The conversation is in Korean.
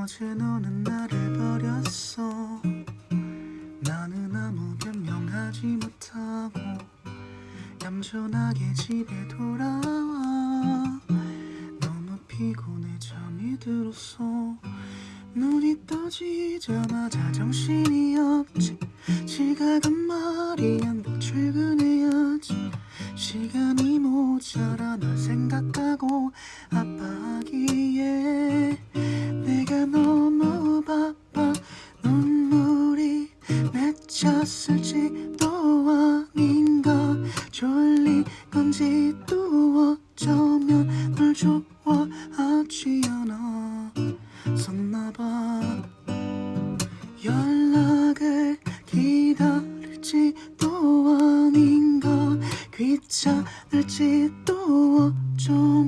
어제 너는 나를 버렸어. 나는 아무 변명하지 못하고 얌전하게 집에 돌아와. 너무 피곤해 잠이 들었어. 눈이 떠지자마자 정신이 없지. 지각은 말이야 뭐 출근해야지. 시간이 모자라 널 생각하고 있을지도 아닌가 졸린 건지 또 어쩌면 널 좋아하지 않아 썼나봐. 연락을 기다릴지도 아닌가 귀찮을지도 어쩌면